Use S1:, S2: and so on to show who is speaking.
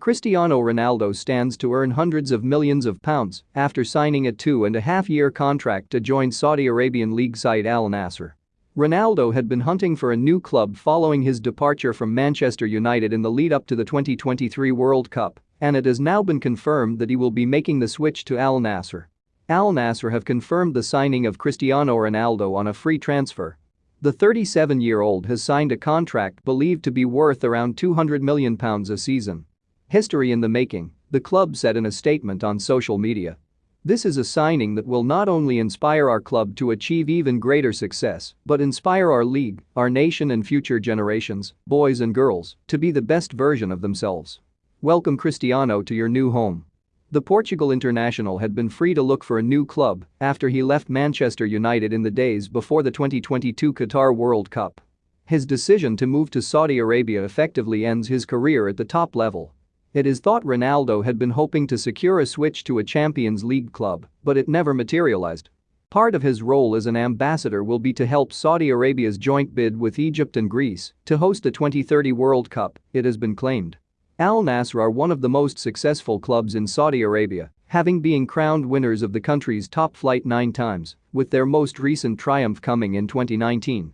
S1: Cristiano Ronaldo stands to earn hundreds of millions of pounds after signing a two-and-a-half-year contract to join Saudi Arabian league side Al Nassr. Ronaldo had been hunting for a new club following his departure from Manchester United in the lead-up to the 2023 World Cup, and it has now been confirmed that he will be making the switch to Al Nassr. Al Nassr have confirmed the signing of Cristiano Ronaldo on a free transfer. The 37-year-old has signed a contract believed to be worth around £200 million a season. History in the making, the club said in a statement on social media. This is a signing that will not only inspire our club to achieve even greater success, but inspire our league, our nation and future generations, boys and girls, to be the best version of themselves. Welcome Cristiano to your new home. The Portugal international had been free to look for a new club after he left Manchester United in the days before the 2022 Qatar World Cup. His decision to move to Saudi Arabia effectively ends his career at the top level it is thought Ronaldo had been hoping to secure a switch to a Champions League club, but it never materialized. Part of his role as an ambassador will be to help Saudi Arabia's joint bid with Egypt and Greece to host the 2030 World Cup, it has been claimed. Al Nassr are one of the most successful clubs in Saudi Arabia, having been crowned winners of the country's top flight nine times, with their most recent triumph coming in 2019.